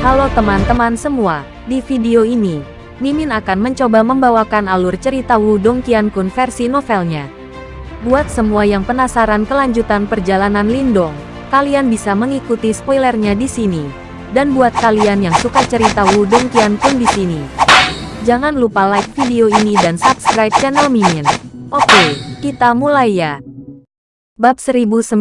Halo teman-teman semua, di video ini, Mimin akan mencoba membawakan alur cerita Wudong Qiankun versi novelnya. Buat semua yang penasaran kelanjutan perjalanan Lindong, kalian bisa mengikuti spoilernya di sini. Dan buat kalian yang suka cerita Wudong Qiankun di sini, jangan lupa like video ini dan subscribe channel Mimin. Oke, kita mulai ya. Bab 1019,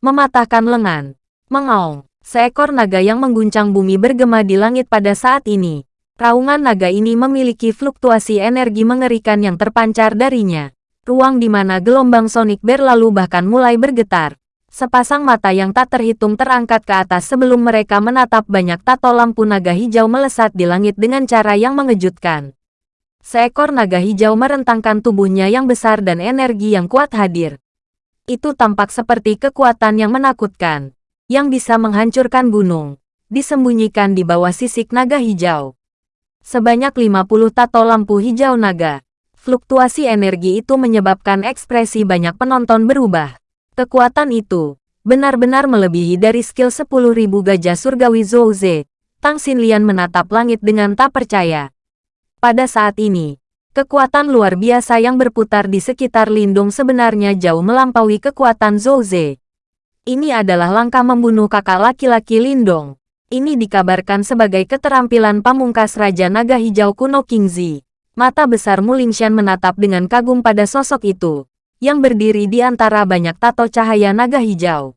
Mematahkan Lengan. Mengaung, seekor naga yang mengguncang bumi bergema di langit pada saat ini. Raungan naga ini memiliki fluktuasi energi mengerikan yang terpancar darinya. Ruang di mana gelombang sonik berlalu bahkan mulai bergetar. Sepasang mata yang tak terhitung terangkat ke atas sebelum mereka menatap banyak tato lampu naga hijau melesat di langit dengan cara yang mengejutkan. Seekor naga hijau merentangkan tubuhnya yang besar dan energi yang kuat hadir. Itu tampak seperti kekuatan yang menakutkan, yang bisa menghancurkan gunung, disembunyikan di bawah sisik naga hijau. Sebanyak 50 tato lampu hijau naga. Fluktuasi energi itu menyebabkan ekspresi banyak penonton berubah. Kekuatan itu benar-benar melebihi dari skill 10.000 gajah surgawi Zouze. Tang Xinlian menatap langit dengan tak percaya. Pada saat ini, kekuatan luar biasa yang berputar di sekitar Lindung sebenarnya jauh melampaui kekuatan Zouze. Ini adalah langkah membunuh kakak laki-laki Lindong. Ini dikabarkan sebagai keterampilan pamungkas Raja Naga Hijau kuno Kingzi. Mata besar Mulingshan menatap dengan kagum pada sosok itu, yang berdiri di antara banyak tato cahaya naga hijau.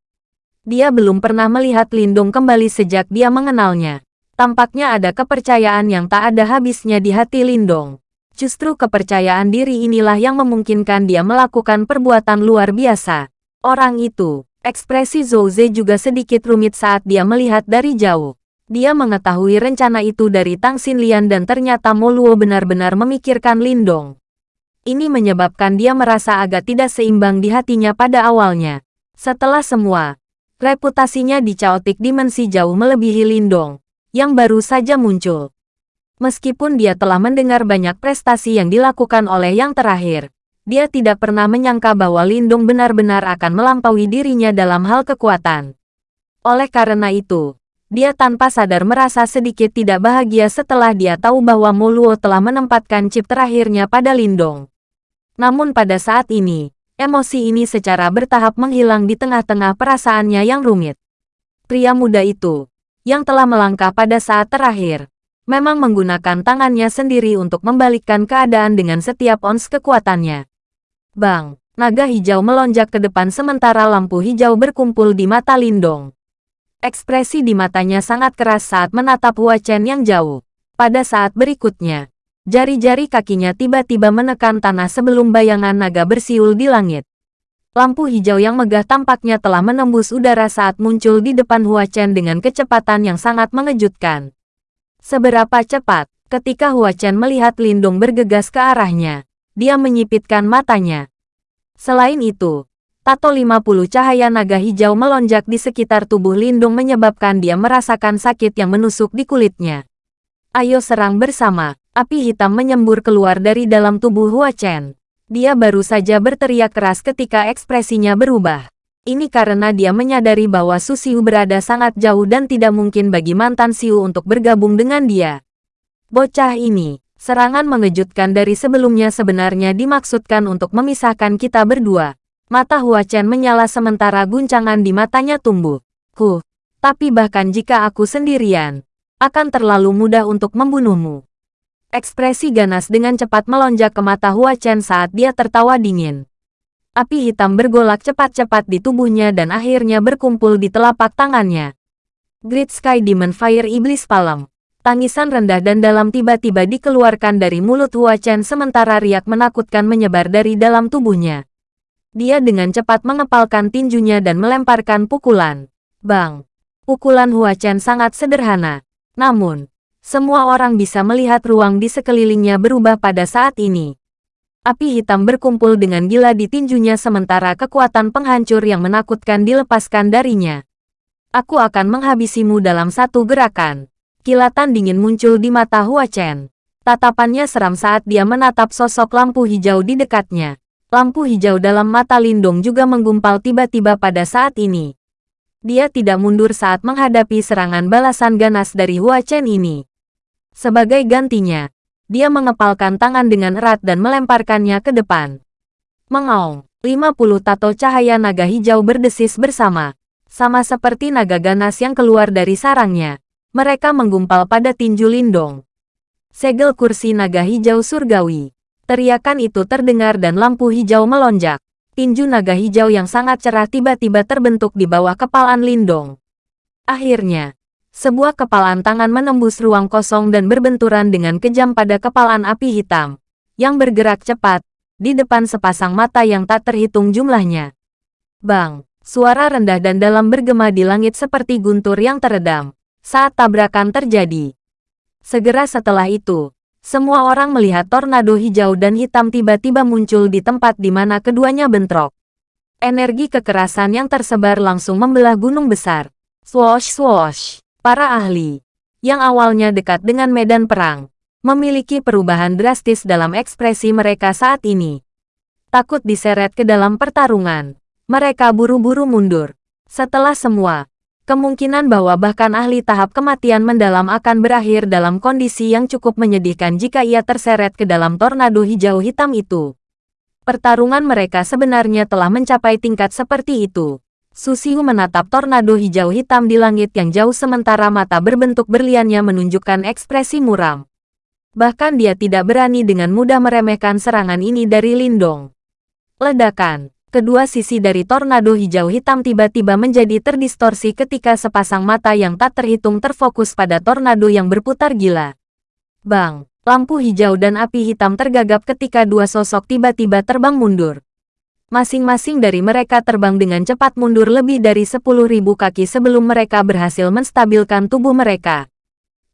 Dia belum pernah melihat Lindung kembali sejak dia mengenalnya. Tampaknya ada kepercayaan yang tak ada habisnya di hati Lindong. Justru kepercayaan diri inilah yang memungkinkan dia melakukan perbuatan luar biasa. Orang itu, Ekspresi Zouze juga sedikit rumit saat dia melihat dari jauh. Dia mengetahui rencana itu dari Tang Xinlian dan ternyata Moluo benar-benar memikirkan Lindong. Ini menyebabkan dia merasa agak tidak seimbang di hatinya pada awalnya. Setelah semua, reputasinya di Chaotic Dimensi jauh melebihi Lindong, yang baru saja muncul. Meskipun dia telah mendengar banyak prestasi yang dilakukan oleh yang terakhir, dia tidak pernah menyangka bahwa Lindung benar-benar akan melampaui dirinya dalam hal kekuatan. Oleh karena itu, dia tanpa sadar merasa sedikit tidak bahagia setelah dia tahu bahwa Moluo telah menempatkan chip terakhirnya pada Lindong. Namun pada saat ini, emosi ini secara bertahap menghilang di tengah-tengah perasaannya yang rumit. Pria muda itu, yang telah melangkah pada saat terakhir, memang menggunakan tangannya sendiri untuk membalikkan keadaan dengan setiap ons kekuatannya. Bang, naga hijau melonjak ke depan sementara lampu hijau berkumpul di mata Lindong. Ekspresi di matanya sangat keras saat menatap Hua Chen yang jauh. Pada saat berikutnya, jari-jari kakinya tiba-tiba menekan tanah sebelum bayangan naga bersiul di langit. Lampu hijau yang megah tampaknya telah menembus udara saat muncul di depan Hua Chen dengan kecepatan yang sangat mengejutkan. Seberapa cepat, ketika Hua Chen melihat Lindung bergegas ke arahnya, dia menyipitkan matanya. Selain itu, tato 50 cahaya naga hijau melonjak di sekitar tubuh Lindung menyebabkan dia merasakan sakit yang menusuk di kulitnya. Ayo serang bersama, api hitam menyembur keluar dari dalam tubuh Hua Chen. Dia baru saja berteriak keras ketika ekspresinya berubah. Ini karena dia menyadari bahwa Su Xiu berada sangat jauh dan tidak mungkin bagi mantan Xiu untuk bergabung dengan dia. Bocah ini, Serangan mengejutkan dari sebelumnya sebenarnya dimaksudkan untuk memisahkan kita berdua. Mata Hua Chen menyala sementara guncangan di matanya tumbuh. Huh, tapi bahkan jika aku sendirian, akan terlalu mudah untuk membunuhmu. Ekspresi ganas dengan cepat melonjak ke mata Hua Chen saat dia tertawa dingin. Api hitam bergolak cepat-cepat di tubuhnya dan akhirnya berkumpul di telapak tangannya. Great Sky Demon Fire Iblis Palem. Tangisan rendah dan dalam tiba-tiba dikeluarkan dari mulut Hua Chen sementara riak menakutkan menyebar dari dalam tubuhnya. Dia dengan cepat mengepalkan tinjunya dan melemparkan pukulan. Bang! Pukulan Hua Chen sangat sederhana. Namun, semua orang bisa melihat ruang di sekelilingnya berubah pada saat ini. Api hitam berkumpul dengan gila di tinjunya sementara kekuatan penghancur yang menakutkan dilepaskan darinya. Aku akan menghabisimu dalam satu gerakan. Kilatan dingin muncul di mata Hua Chen. Tatapannya seram saat dia menatap sosok lampu hijau di dekatnya. Lampu hijau dalam mata Lindong juga menggumpal tiba-tiba pada saat ini. Dia tidak mundur saat menghadapi serangan balasan ganas dari Hua Chen ini. Sebagai gantinya, dia mengepalkan tangan dengan erat dan melemparkannya ke depan. Mengaung, 50 tato cahaya naga hijau berdesis bersama. Sama seperti naga ganas yang keluar dari sarangnya. Mereka menggumpal pada tinju Lindong. Segel kursi naga hijau surgawi. Teriakan itu terdengar dan lampu hijau melonjak tinju naga hijau yang sangat cerah tiba-tiba terbentuk di bawah kepalan Lindong. Akhirnya, sebuah kepalan tangan menembus ruang kosong dan berbenturan dengan kejam pada kepalan api hitam, yang bergerak cepat, di depan sepasang mata yang tak terhitung jumlahnya. Bang, suara rendah dan dalam bergema di langit seperti guntur yang teredam, saat tabrakan terjadi. Segera setelah itu, semua orang melihat tornado hijau dan hitam tiba-tiba muncul di tempat di mana keduanya bentrok. Energi kekerasan yang tersebar langsung membelah gunung besar. Swoosh swoosh. Para ahli, yang awalnya dekat dengan medan perang, memiliki perubahan drastis dalam ekspresi mereka saat ini. Takut diseret ke dalam pertarungan, mereka buru-buru mundur. Setelah semua, Kemungkinan bahwa bahkan ahli tahap kematian mendalam akan berakhir dalam kondisi yang cukup menyedihkan jika ia terseret ke dalam tornado hijau hitam itu. Pertarungan mereka sebenarnya telah mencapai tingkat seperti itu. Susiu menatap tornado hijau hitam di langit yang jauh sementara mata berbentuk berliannya menunjukkan ekspresi muram. Bahkan dia tidak berani dengan mudah meremehkan serangan ini dari Lindong. Ledakan kedua sisi dari tornado hijau hitam tiba-tiba menjadi terdistorsi ketika sepasang mata yang tak terhitung terfokus pada tornado yang berputar gila. Bang, lampu hijau dan api hitam tergagap ketika dua sosok tiba-tiba terbang mundur. Masing-masing dari mereka terbang dengan cepat mundur lebih dari 10.000 kaki sebelum mereka berhasil menstabilkan tubuh mereka.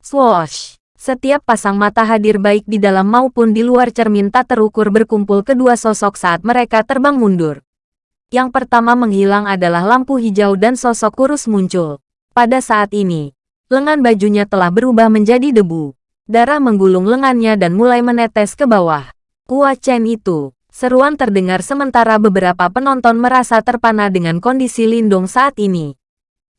Swoosh! Setiap pasang mata hadir baik di dalam maupun di luar cermin tak terukur berkumpul kedua sosok saat mereka terbang mundur. Yang pertama menghilang adalah lampu hijau dan sosok kurus muncul. Pada saat ini, lengan bajunya telah berubah menjadi debu. Darah menggulung lengannya dan mulai menetes ke bawah. Kua Chen itu, seruan terdengar sementara beberapa penonton merasa terpana dengan kondisi Lindung saat ini.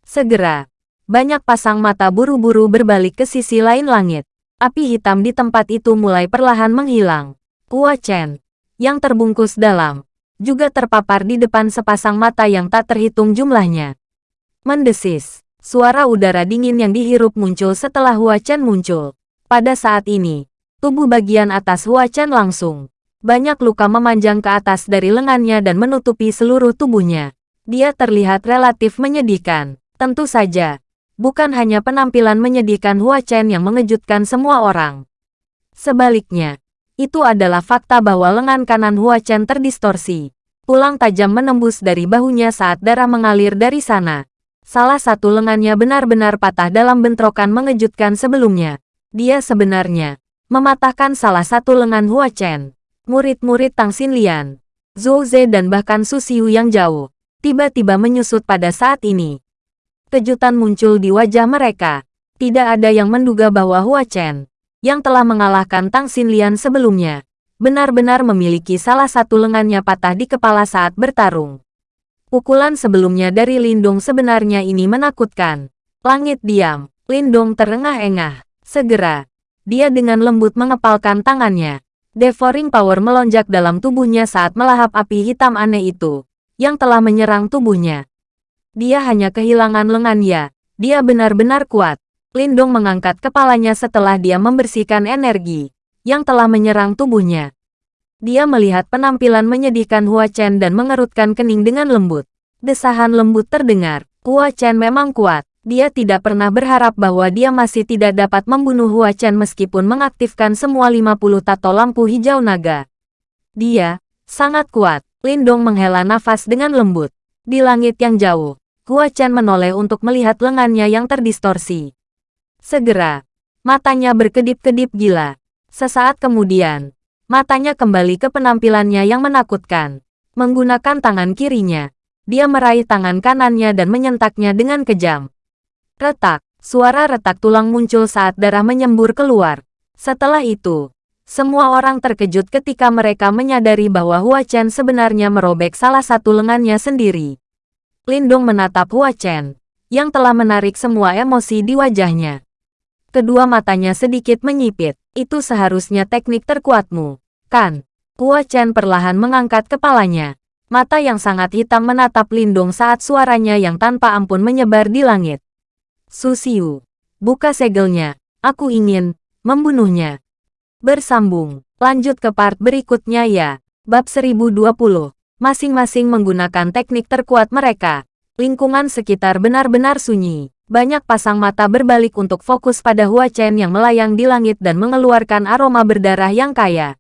Segera, banyak pasang mata buru-buru berbalik ke sisi lain langit. Api hitam di tempat itu mulai perlahan menghilang. Kua Chen, yang terbungkus dalam, juga terpapar di depan sepasang mata yang tak terhitung jumlahnya. Mendesis, suara udara dingin yang dihirup muncul setelah Hua Chen muncul. Pada saat ini, tubuh bagian atas Hua Chen langsung. Banyak luka memanjang ke atas dari lengannya dan menutupi seluruh tubuhnya. Dia terlihat relatif menyedihkan. Tentu saja, bukan hanya penampilan menyedihkan Hua Chen yang mengejutkan semua orang. Sebaliknya, itu adalah fakta bahwa lengan kanan Hua Chen terdistorsi. Tulang tajam menembus dari bahunya saat darah mengalir dari sana. Salah satu lengannya benar-benar patah dalam bentrokan mengejutkan sebelumnya. Dia sebenarnya mematahkan salah satu lengan Hua Chen. Murid-murid Tang Xinlian, Zhou Ze dan bahkan Su Xiu yang jauh, tiba-tiba menyusut pada saat ini kejutan muncul di wajah mereka. Tidak ada yang menduga bahwa Hua Chen, yang telah mengalahkan Tang Xinlian sebelumnya, benar-benar memiliki salah satu lengannya patah di kepala saat bertarung. Pukulan sebelumnya dari Lindong sebenarnya ini menakutkan. Langit diam, Lindong terengah-engah. Segera, dia dengan lembut mengepalkan tangannya. Devouring power melonjak dalam tubuhnya saat melahap api hitam aneh itu, yang telah menyerang tubuhnya. Dia hanya kehilangan lengannya. Dia benar-benar kuat. Lindong mengangkat kepalanya setelah dia membersihkan energi yang telah menyerang tubuhnya. Dia melihat penampilan menyedihkan Hua Chen dan mengerutkan kening dengan lembut. Desahan lembut terdengar. Hua Chen memang kuat. Dia tidak pernah berharap bahwa dia masih tidak dapat membunuh Hua Chen meskipun mengaktifkan semua 50 tato lampu hijau naga. Dia sangat kuat. Lindong menghela nafas dengan lembut. Di langit yang jauh, Hua Chen menoleh untuk melihat lengannya yang terdistorsi. Segera, matanya berkedip-kedip gila. Sesaat kemudian, matanya kembali ke penampilannya yang menakutkan. Menggunakan tangan kirinya, dia meraih tangan kanannya dan menyentaknya dengan kejam. Retak, suara retak tulang muncul saat darah menyembur keluar. Setelah itu, semua orang terkejut ketika mereka menyadari bahwa Hua Chen sebenarnya merobek salah satu lengannya sendiri. Lindong menatap Hua Chen, yang telah menarik semua emosi di wajahnya. Kedua matanya sedikit menyipit. Itu seharusnya teknik terkuatmu, kan? Hua Chen perlahan mengangkat kepalanya. Mata yang sangat hitam menatap Lindong saat suaranya yang tanpa ampun menyebar di langit. Susiu, buka segelnya. Aku ingin membunuhnya. Bersambung. Lanjut ke part berikutnya ya. Bab 1020. Masing-masing menggunakan teknik terkuat mereka. Lingkungan sekitar benar-benar sunyi. Banyak pasang mata berbalik untuk fokus pada Hua Chen yang melayang di langit dan mengeluarkan aroma berdarah yang kaya.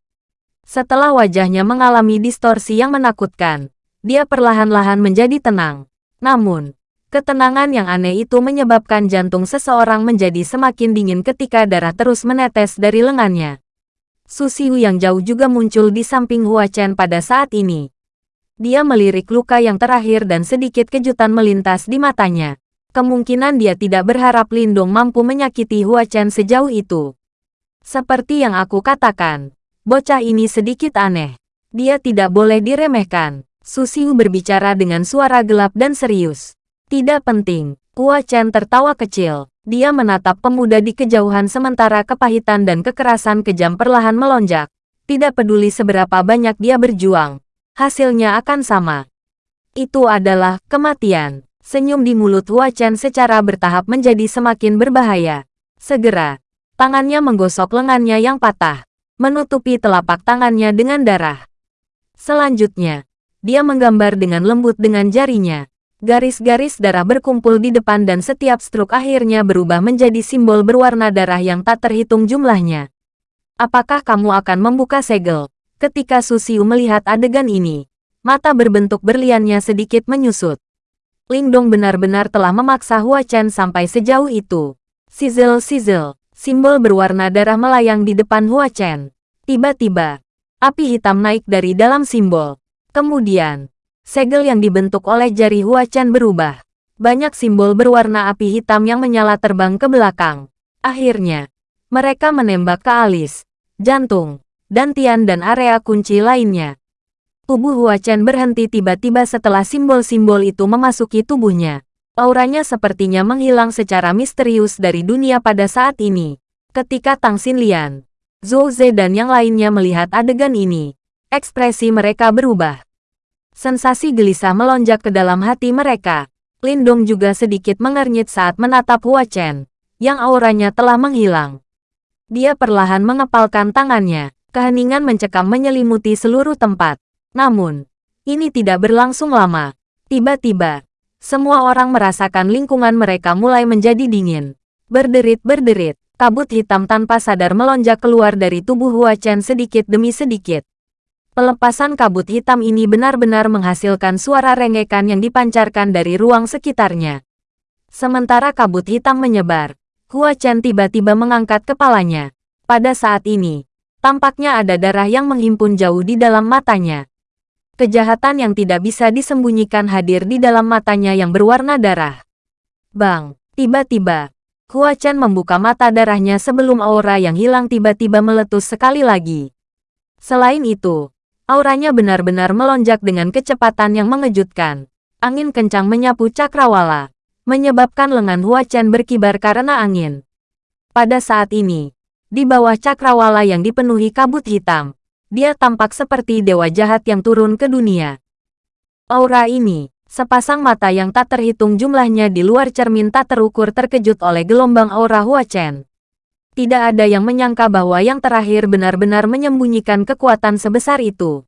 Setelah wajahnya mengalami distorsi yang menakutkan, dia perlahan-lahan menjadi tenang. Namun, ketenangan yang aneh itu menyebabkan jantung seseorang menjadi semakin dingin ketika darah terus menetes dari lengannya. Susiu yang jauh juga muncul di samping Hua Chen pada saat ini. Dia melirik luka yang terakhir dan sedikit kejutan melintas di matanya. Kemungkinan dia tidak berharap Lindong mampu menyakiti Hua Chen sejauh itu. Seperti yang aku katakan, Bocah ini sedikit aneh. Dia tidak boleh diremehkan. Susiu berbicara dengan suara gelap dan serius. Tidak penting. Hua Chen tertawa kecil. Dia menatap pemuda di kejauhan sementara kepahitan dan kekerasan kejam perlahan melonjak. Tidak peduli seberapa banyak dia berjuang. Hasilnya akan sama. Itu adalah kematian. Senyum di mulut Hua Chen secara bertahap menjadi semakin berbahaya. Segera, tangannya menggosok lengannya yang patah menutupi telapak tangannya dengan darah. Selanjutnya, dia menggambar dengan lembut dengan jarinya. Garis-garis darah berkumpul di depan dan setiap struk akhirnya berubah menjadi simbol berwarna darah yang tak terhitung jumlahnya. Apakah kamu akan membuka segel? Ketika Susiu melihat adegan ini, mata berbentuk berliannya sedikit menyusut. Lingdong benar-benar telah memaksa Hua Chen sampai sejauh itu. Sizzle-sizzle. Simbol berwarna darah melayang di depan Hua Chen. Tiba-tiba, api hitam naik dari dalam simbol. Kemudian, segel yang dibentuk oleh jari Hua Chen berubah. Banyak simbol berwarna api hitam yang menyala terbang ke belakang. Akhirnya, mereka menembak ke alis, jantung, dan tian dan area kunci lainnya. Tubuh Hua Chen berhenti tiba-tiba setelah simbol-simbol itu memasuki tubuhnya. Auranya sepertinya menghilang secara misterius dari dunia pada saat ini. Ketika Tang Xinlian, Zhou Ze dan yang lainnya melihat adegan ini, ekspresi mereka berubah. Sensasi gelisah melonjak ke dalam hati mereka. Lindong juga sedikit mengernyit saat menatap Hua Chen, yang auranya telah menghilang. Dia perlahan mengepalkan tangannya, keheningan mencekam menyelimuti seluruh tempat. Namun, ini tidak berlangsung lama. Tiba-tiba, semua orang merasakan lingkungan mereka mulai menjadi dingin. Berderit-berderit, kabut hitam tanpa sadar melonjak keluar dari tubuh Hua Chen sedikit demi sedikit. Pelepasan kabut hitam ini benar-benar menghasilkan suara rengekan yang dipancarkan dari ruang sekitarnya. Sementara kabut hitam menyebar, Hua Chen tiba-tiba mengangkat kepalanya. Pada saat ini, tampaknya ada darah yang menghimpun jauh di dalam matanya. Kejahatan yang tidak bisa disembunyikan hadir di dalam matanya yang berwarna darah. Bang, tiba-tiba, Hua Chen membuka mata darahnya sebelum aura yang hilang tiba-tiba meletus sekali lagi. Selain itu, auranya benar-benar melonjak dengan kecepatan yang mengejutkan. Angin kencang menyapu cakrawala, menyebabkan lengan Hua Chen berkibar karena angin. Pada saat ini, di bawah cakrawala yang dipenuhi kabut hitam, dia tampak seperti dewa jahat yang turun ke dunia. Aura ini, sepasang mata yang tak terhitung jumlahnya di luar cermin tak terukur terkejut oleh gelombang aura Hua Chen. Tidak ada yang menyangka bahwa yang terakhir benar-benar menyembunyikan kekuatan sebesar itu.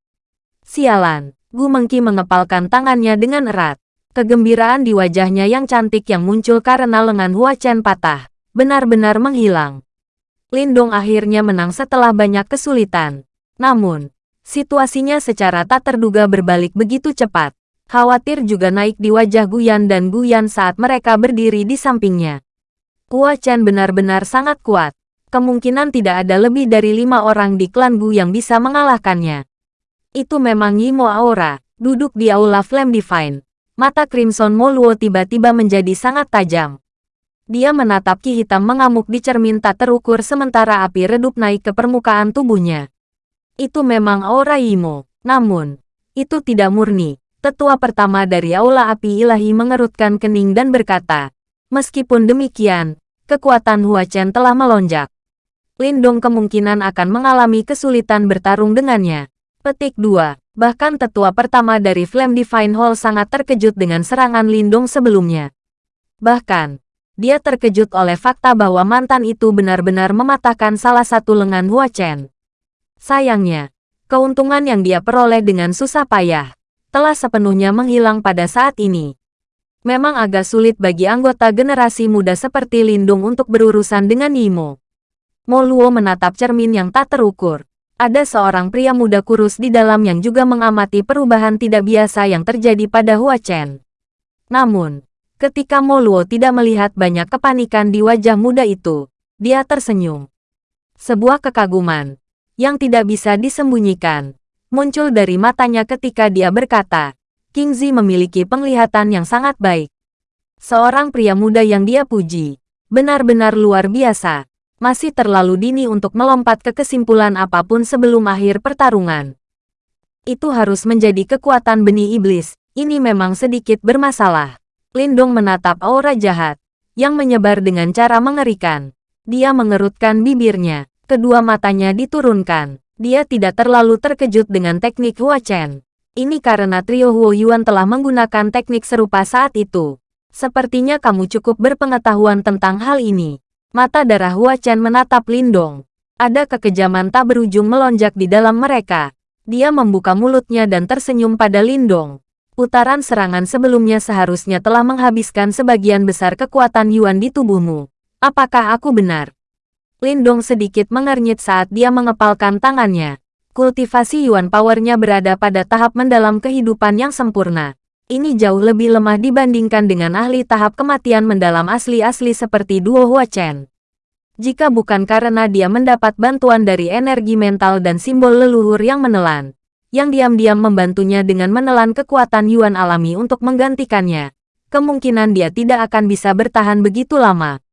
Sialan, Gu Mengki mengepalkan tangannya dengan erat. Kegembiraan di wajahnya yang cantik yang muncul karena lengan Hua Chen patah, benar-benar menghilang. Lindong akhirnya menang setelah banyak kesulitan. Namun, situasinya secara tak terduga berbalik begitu cepat. Khawatir juga naik di wajah Guyan dan Guyan saat mereka berdiri di sampingnya. Hua Chen benar-benar sangat kuat. Kemungkinan tidak ada lebih dari lima orang di klan Gu yang bisa mengalahkannya. Itu memang Yimo Aura, duduk di Aula Flame Divine. Mata Crimson Moluo tiba-tiba menjadi sangat tajam. Dia menatap ki hitam mengamuk di cermin tak terukur sementara api redup naik ke permukaan tubuhnya. Itu memang aura Imo. Namun, itu tidak murni. Tetua pertama dari Aula Api Ilahi mengerutkan kening dan berkata, Meskipun demikian, kekuatan Hua Chen telah melonjak. Lindong kemungkinan akan mengalami kesulitan bertarung dengannya. Petik 2. Bahkan tetua pertama dari Flame Divine Hall sangat terkejut dengan serangan Lindong sebelumnya. Bahkan, dia terkejut oleh fakta bahwa mantan itu benar-benar mematahkan salah satu lengan Hua Chen. Sayangnya, keuntungan yang dia peroleh dengan susah payah telah sepenuhnya menghilang pada saat ini. Memang agak sulit bagi anggota generasi muda seperti Lindung untuk berurusan dengan Yimo. Mo Luo menatap cermin yang tak terukur. Ada seorang pria muda kurus di dalam yang juga mengamati perubahan tidak biasa yang terjadi pada Hua Chen. Namun, ketika Mo Luo tidak melihat banyak kepanikan di wajah muda itu, dia tersenyum. Sebuah kekaguman yang tidak bisa disembunyikan muncul dari matanya ketika dia berkata, King Zi memiliki penglihatan yang sangat baik. Seorang pria muda yang dia puji, benar-benar luar biasa. Masih terlalu dini untuk melompat ke kesimpulan apa pun sebelum akhir pertarungan. Itu harus menjadi kekuatan benih iblis, ini memang sedikit bermasalah. Lindong menatap aura jahat, yang menyebar dengan cara mengerikan. Dia mengerutkan bibirnya, kedua matanya diturunkan. Dia tidak terlalu terkejut dengan teknik Hua Chen. Ini karena trio Huo Yuan telah menggunakan teknik serupa saat itu. Sepertinya kamu cukup berpengetahuan tentang hal ini. Mata darah Hua Chen menatap Lindong. Ada kekejaman tak berujung melonjak di dalam mereka. Dia membuka mulutnya dan tersenyum pada Lindong. Putaran serangan sebelumnya seharusnya telah menghabiskan sebagian besar kekuatan Yuan di tubuhmu. Apakah aku benar? Lindong sedikit mengernyit saat dia mengepalkan tangannya. Kultivasi Yuan Powernya berada pada tahap mendalam kehidupan yang sempurna. Ini jauh lebih lemah dibandingkan dengan ahli tahap kematian mendalam asli-asli seperti Duo Hua Chen. Jika bukan karena dia mendapat bantuan dari energi mental dan simbol leluhur yang menelan, yang diam-diam membantunya dengan menelan kekuatan Yuan alami untuk menggantikannya, kemungkinan dia tidak akan bisa bertahan begitu lama.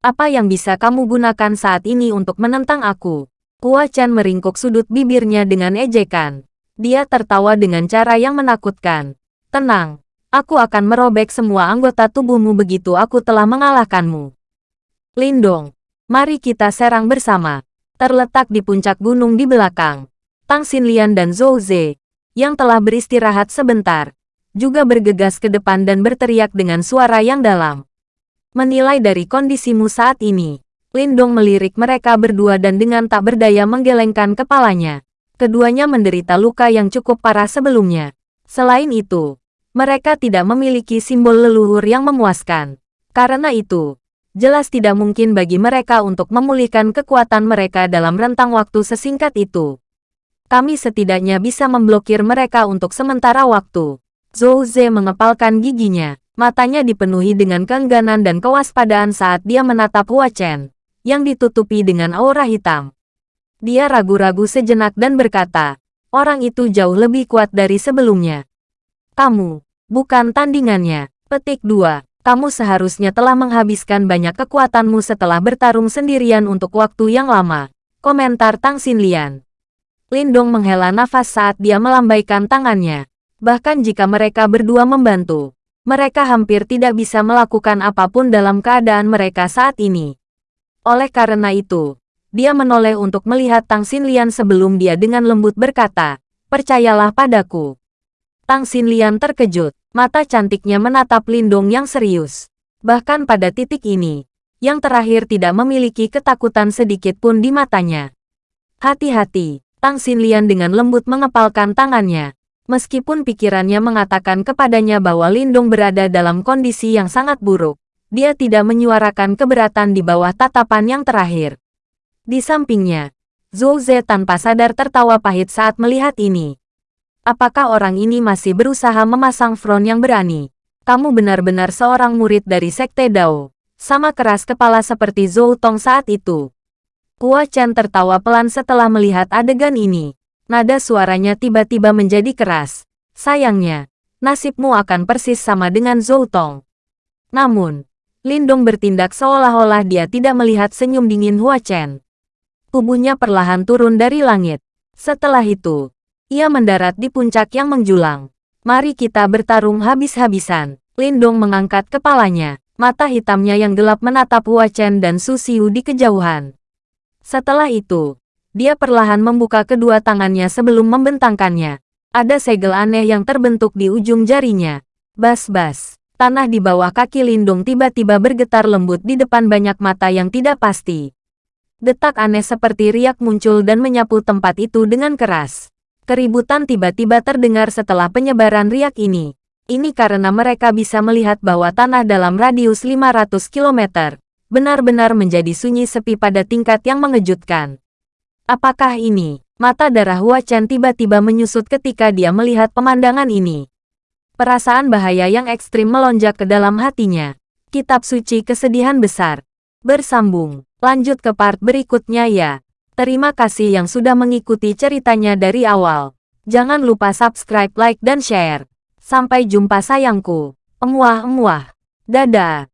Apa yang bisa kamu gunakan saat ini untuk menentang aku? Hua Chen meringkuk sudut bibirnya dengan ejekan. Dia tertawa dengan cara yang menakutkan. Tenang, aku akan merobek semua anggota tubuhmu begitu aku telah mengalahkanmu. Lindong, mari kita serang bersama. Terletak di puncak gunung di belakang. Tang Xinlian dan Zhou Ze, yang telah beristirahat sebentar, juga bergegas ke depan dan berteriak dengan suara yang dalam. Menilai dari kondisimu saat ini, Lindong melirik mereka berdua dan dengan tak berdaya menggelengkan kepalanya. Keduanya menderita luka yang cukup parah sebelumnya. Selain itu, mereka tidak memiliki simbol leluhur yang memuaskan. Karena itu, jelas tidak mungkin bagi mereka untuk memulihkan kekuatan mereka dalam rentang waktu sesingkat itu. Kami setidaknya bisa memblokir mereka untuk sementara waktu. Zhou Ze mengepalkan giginya. Matanya dipenuhi dengan keengganan dan kewaspadaan saat dia menatap Hua Chen, yang ditutupi dengan aura hitam. Dia ragu-ragu sejenak dan berkata, orang itu jauh lebih kuat dari sebelumnya. Kamu, bukan tandingannya. Petik 2. Kamu seharusnya telah menghabiskan banyak kekuatanmu setelah bertarung sendirian untuk waktu yang lama. Komentar Tang Xinlian. Lindong menghela nafas saat dia melambaikan tangannya. Bahkan jika mereka berdua membantu, mereka hampir tidak bisa melakukan apa pun dalam keadaan mereka saat ini. Oleh karena itu, dia menoleh untuk melihat Tang Xinlian sebelum dia dengan lembut berkata, percayalah padaku. Tang Xinlian terkejut, mata cantiknya menatap Lindong yang serius. Bahkan pada titik ini, yang terakhir tidak memiliki ketakutan sedikit pun di matanya. Hati-hati, Tang Xinlian dengan lembut mengepalkan tangannya, Meskipun pikirannya mengatakan kepadanya bahwa Lindung berada dalam kondisi yang sangat buruk, dia tidak menyuarakan keberatan di bawah tatapan yang terakhir. Di sampingnya, Zhou Ze tanpa sadar tertawa pahit saat melihat ini. Apakah orang ini masih berusaha memasang front yang berani? Kamu benar-benar seorang murid dari Sekte Dao. Sama keras kepala seperti Zhou Tong saat itu. Hua Chen tertawa pelan setelah melihat adegan ini. Nada suaranya tiba-tiba menjadi keras. Sayangnya, nasibmu akan persis sama dengan Zhou Tong. Namun, Lindong bertindak seolah-olah dia tidak melihat senyum dingin Hua Chen. Tubuhnya perlahan turun dari langit. Setelah itu, ia mendarat di puncak yang menjulang. Mari kita bertarung habis-habisan. Lindong mengangkat kepalanya. Mata hitamnya yang gelap menatap Hua Chen dan Su Xiu di kejauhan. Setelah itu, dia perlahan membuka kedua tangannya sebelum membentangkannya. Ada segel aneh yang terbentuk di ujung jarinya. Bas-bas. Tanah di bawah kaki Lindung tiba-tiba bergetar lembut di depan banyak mata yang tidak pasti. Detak aneh seperti riak muncul dan menyapu tempat itu dengan keras. Keributan tiba-tiba terdengar setelah penyebaran riak ini. Ini karena mereka bisa melihat bahwa tanah dalam radius 500 km benar-benar menjadi sunyi sepi pada tingkat yang mengejutkan. Apakah ini? Mata darah Hua Chen tiba-tiba menyusut ketika dia melihat pemandangan ini. Perasaan bahaya yang ekstrim melonjak ke dalam hatinya. Kitab suci kesedihan besar. Bersambung. Lanjut ke part berikutnya ya. Terima kasih yang sudah mengikuti ceritanya dari awal. Jangan lupa subscribe, like, dan share. Sampai jumpa sayangku. Emuah-emuah. Dadah.